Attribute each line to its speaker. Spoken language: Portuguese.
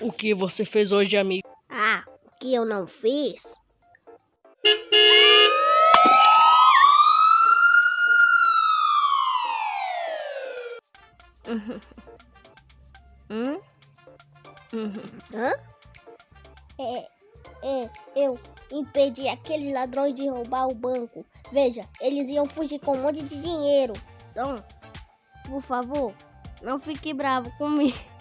Speaker 1: O que você fez hoje, amigo?
Speaker 2: Ah, o que eu não fiz? hum? Hã? É, é, eu impedi aqueles ladrões de roubar o banco. Veja, eles iam fugir com um monte de dinheiro. Então, por favor, não fique bravo comigo.